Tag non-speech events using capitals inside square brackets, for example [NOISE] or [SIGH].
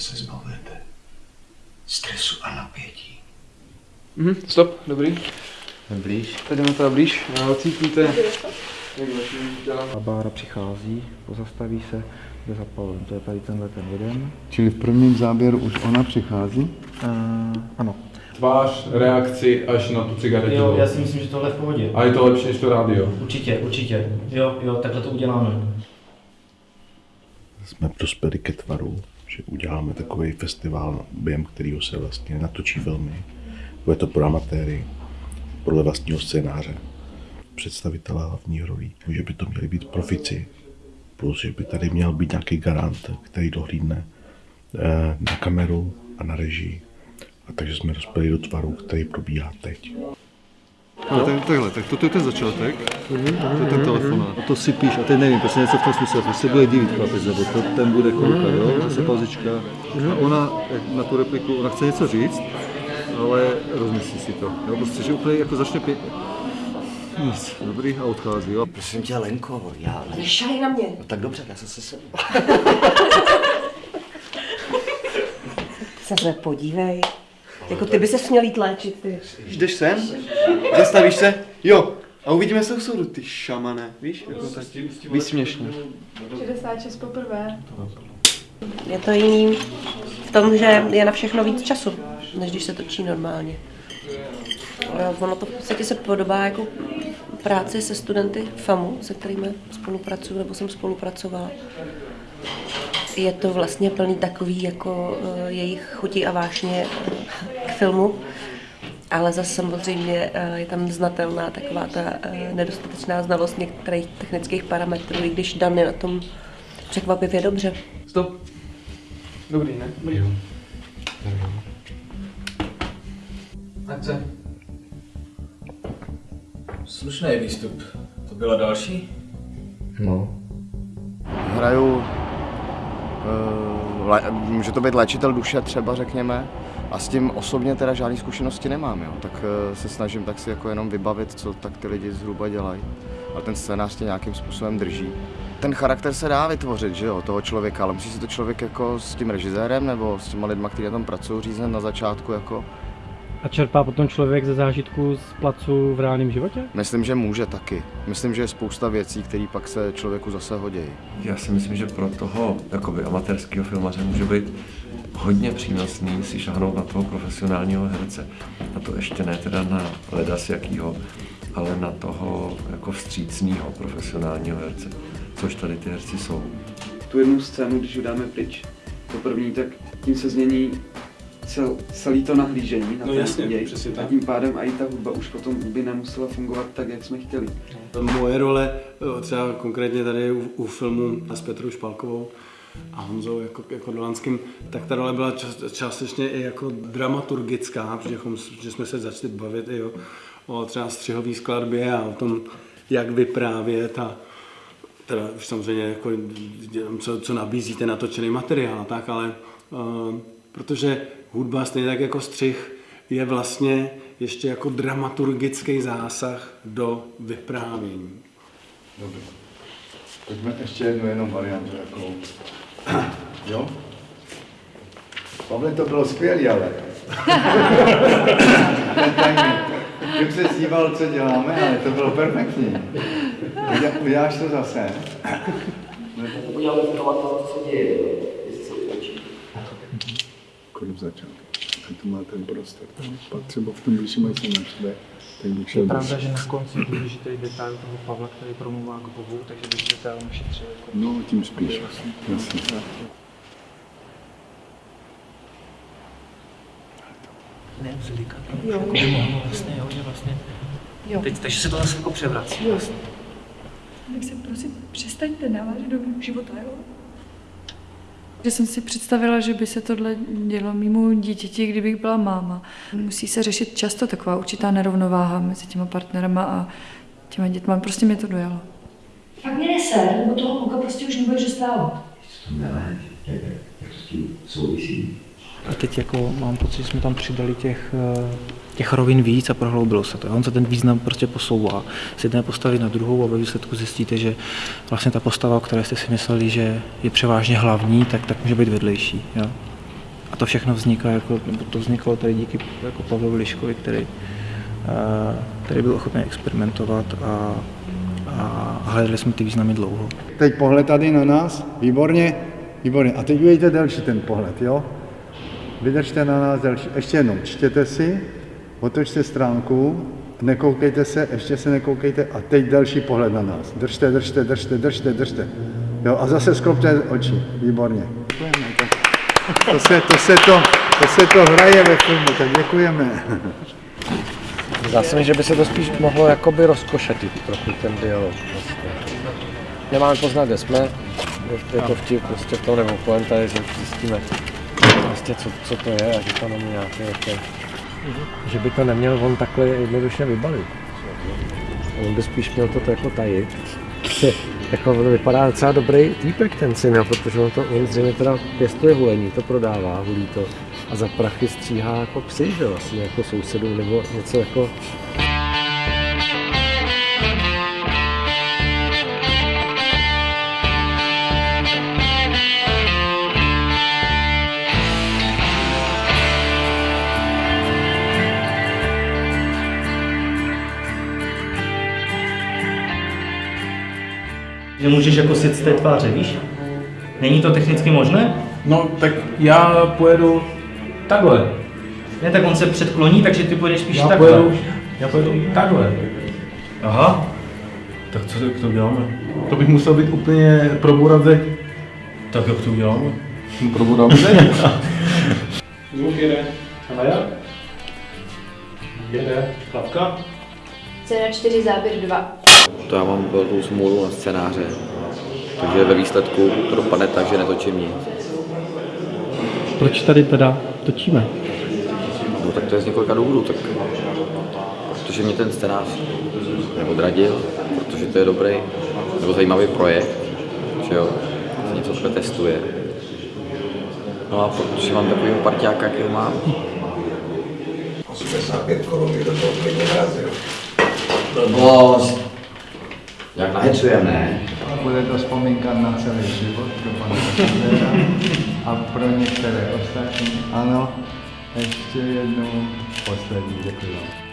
se zbavujete stresu a napětí. Mhm, stop, dobrý. Blíž. Teď jdeme teda blíž. A Cítíte, jak těla. A Bára přichází, pozastaví se, jde za Pavlem. To je tady tenhle ten jeden. Čili v prvním záběru už ona přichází? Uh, ano. Tvář, reakci až na tu cigaretu. Jo, já si myslím, že tohle je v pohodě. A je to lepší než to rádio. Určitě, určitě. Jo, jo, takhle to uděláme. Jsme dospěli ke tvaru, že uděláme takový festival, během kterého se vlastně natočí filmy. Bude to pro amatéry, podle vlastního scénáře. Představitelé hlavní rolí, že by to měli být profici, plus že by tady měl být nějaký garant, který dohlídne eh, na kameru a na režii. A takže jsme dospěli do tvaru, který probíhá teď. No, tak, takhle, tak toto je ten začátek, to je ten telefonát. A to si píš, a teď nevím, prostě něco v tom smyslu, to se bude divit chlapec, nebo to, ten bude koukat, jo, zase pauzička. A ona na tu repliku, ona chce něco říct, ale rozmyslí si to. Jo, prostě, že úplně jako začne pě... Nic, dobrý, a odchází, jo. Prosím tě, Lenko, já... Nešahej na mě. No tak dobře, já jsem se sem. [LAUGHS] Se podívej. Jako ty by se měl jít léčit, ty. Jdeš sem, zastavíš se, jo, a uvidíme se u soudu, ty šamane, víš, jako tak výsměšně. 66 poprvé. Je to jiný v tom, že je na všechno víc času, než když se točí normálně. Ono to v podstatě se podobá jako práci se studenty FAMu, se kterými spolupracuju, nebo jsem spolupracovala. Je to vlastně plný takový jako eh, jejich chutí a vášně filmu, ale zase samozřejmě eh, je tam znatelná taková ta eh, nedostatečná znalost některých technických parametrů, i když Dan je na tom překvapivě dobře. Stop. Dobrý, ne? Dobrý. Akce. Slušný výstup. To byla další? No. Hraju, uh, le, může to být léčitel duše třeba, řekněme, a s tím osobně teda žádné zkušenosti nemám, jo. tak uh, se snažím tak si jako jenom vybavit, co tak ty lidi zhruba dělají. A ten scénář tě nějakým způsobem drží. Ten charakter se dá vytvořit, že jo, toho člověka, ale musí si to člověk jako s tím režisérem nebo s těma lidma, kteří na tom pracují, říznout na začátku jako A čerpá potom člověk ze zážitku z placu v reálném životě? Myslím, že může taky. Myslím, že je spousta věcí, které pak se člověku zase hodí. Já si myslím, že pro toho jakoby amatérského filmaře může být hodně přínosný si šahnout na toho profesionálního herce. A to ještě ne teda na ledas jakýho, ale na toho jako vstřícného profesionálního herce, což tady ty herci jsou. Tu jednu scénu, když ji dáme pryč, to první, tak tím se změní cel, celý to nahlížení na No ten jasně, děj. přesně tak. A tím pádem i ta hudba už potom by nemusela fungovat tak, jak jsme chtěli. Moje role, eh, třeba konkrétně tady u, u filmu s Petrou Špalkovou a Honzou jako, jako Dolanským, tak ta role byla čas, částečně i jako dramaturgická, protože, že jsme se začali bavit i o, o třeba střihové skladbě a o tom, jak vyprávět a teda už samozřejmě jako, co, co nabízíte natočený materiál a tak, ale uh, protože hudba stejně tak jako střih je vlastně ještě jako dramaturgický zásah do vyprávění. Dobře. Pojďme ještě jednu jenom variantu, jakou. [CLEARS THROAT] Jo? Pavle, to bylo skvělé, ale. [LAUGHS] Jsem se díval, co děláme, ale to bylo perfektní. Udělá- Uděláš to zase? [LAUGHS] Uděláme to, co se děje. Kolik začal? A tu má ten prostor. Pak třeba v tom blížším, až se načte, tak bych šel Je pravda, blíž. že na konci je důležitý detail toho Pavla, který promluvá k Bohu, takže bych detail ušetřil. Jako... No, tím spíš. Jasně. Ne, zlíka. Jo. Jako by mohlo vlastně, jo, že vlastně. Jo. Teď, takže se to zase jako převrací. Jo. Vlastně. Tak se prosím, přestaňte navážet do mého života, jo? Že jsem si představila, že by se tohle dělo mimo dítěti, kdybych byla máma. Musí se řešit často taková určitá nerovnováha mezi těma partnerama a těma dětma. Prostě mě to dojalo. Fakt mě neser, nebo toho kluka prostě už nebudeš dostávat. Jak to s tím souvisí? A teď jako mám pocit, že jsme tam přidali těch, eh, těch rovin víc a prohloubilo se to. On se ten význam prostě posouvá z jedné postavy na druhou a ve výsledku zjistíte, že vlastně ta postava, o které jste si mysleli, že je převážně hlavní, tak, tak může být vedlejší. Jo? A to všechno vzniká, jako, nebo to vzniklo tady díky jako Pavlovi Liškovi, který, eh, který byl ochotný experimentovat a, a hledali jsme ty významy dlouho. Teď pohled tady na nás, výborně, výborně. A teď udějte další ten pohled, jo? Vydržte na nás další. Ještě jednou, čtěte si, otočte stránku, nekoukejte se, ještě se nekoukejte a teď další pohled na nás. Držte, držte, držte, držte, držte. Jo, a zase sklopte oči, výborně. Děkujeme. To se to, se to, to se to hraje ve filmu, tak děkujeme. Zdá se mi, že by se to spíš mohlo jakoby rozkošatit trochu ten dialog. Prostě. Nemáme poznat, kde jsme, je to vtip, prostě to nebo poenta je, že zjistíme prostě, co, co to je a že to není nějaký jako... Že by to neměl on takhle jednoduše vybalit. On by spíš měl to jako tajit. Že, [LAUGHS] jako on vypadá docela dobrý týpek ten syn, protože on, to, on zřejmě teda pěstuje hulení, to prodává, hulí to a za prachy stříhá jako psy, že vlastně jako sousedů nebo něco jako Že můžeš jako sit z té tváře, víš? Není to technicky možné? No, tak já pojedu takhle. Ne, tak on se předkloní, takže ty pojedeš spíš Já takhle. pojedu, já pojedu takhle. Aha. Tak co jak to uděláme? To bych musel být úplně probourat zeď. Tak jak to uděláme? Probourat zeď. [LAUGHS] Zvuk jede. A jak? Jede. Klapka. Scéna 4, záběr 2. To já mám velkou smůlu na scénáře. Takže ve výsledku to dopadne tak, že netočím nic. Proč tady teda točíme? No tak to je z několika důvodů. Tak, protože mě ten scénář neodradil, protože to je dobrý nebo zajímavý projekt, že jo, se něco takhle testuje. No a protože mám takovýho parťáka, jakýho mám. 85 korun by do toho klidně vrazil. Blbost. Jak nahecujeme, ne? Bude to vzpomínka na celý život pro pana a pro některé ostatní. Ano, ještě jednou poslední, děkuji.